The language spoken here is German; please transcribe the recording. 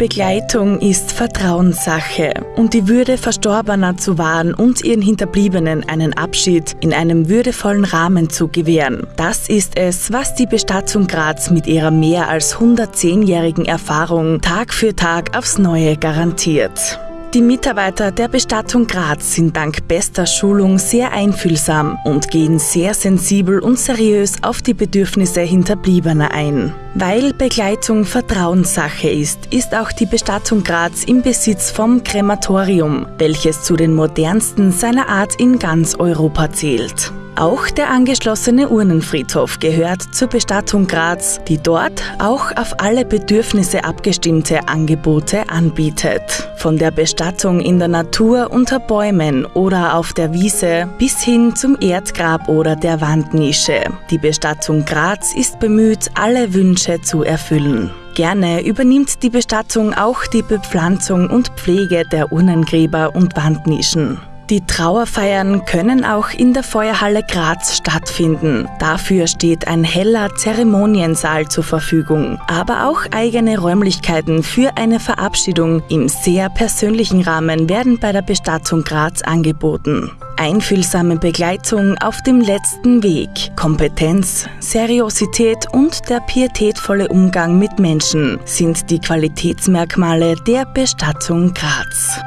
Begleitung ist Vertrauenssache und die Würde Verstorbener zu wahren und ihren Hinterbliebenen einen Abschied in einem würdevollen Rahmen zu gewähren. Das ist es, was die Bestattung Graz mit ihrer mehr als 110-jährigen Erfahrung Tag für Tag aufs Neue garantiert. Die Mitarbeiter der Bestattung Graz sind dank bester Schulung sehr einfühlsam und gehen sehr sensibel und seriös auf die Bedürfnisse Hinterbliebener ein. Weil Begleitung Vertrauenssache ist, ist auch die Bestattung Graz im Besitz vom Krematorium, welches zu den modernsten seiner Art in ganz Europa zählt. Auch der angeschlossene Urnenfriedhof gehört zur Bestattung Graz, die dort auch auf alle Bedürfnisse abgestimmte Angebote anbietet. Von der Bestattung in der Natur unter Bäumen oder auf der Wiese bis hin zum Erdgrab oder der Wandnische. Die Bestattung Graz ist bemüht, alle Wünsche zu erfüllen. Gerne übernimmt die Bestattung auch die Bepflanzung und Pflege der Urnengräber und Wandnischen. Die Trauerfeiern können auch in der Feuerhalle Graz stattfinden. Dafür steht ein heller Zeremoniensaal zur Verfügung, aber auch eigene Räumlichkeiten für eine Verabschiedung im sehr persönlichen Rahmen werden bei der Bestattung Graz angeboten. Einfühlsame Begleitung auf dem letzten Weg, Kompetenz, Seriosität und der pietätvolle Umgang mit Menschen sind die Qualitätsmerkmale der Bestattung Graz.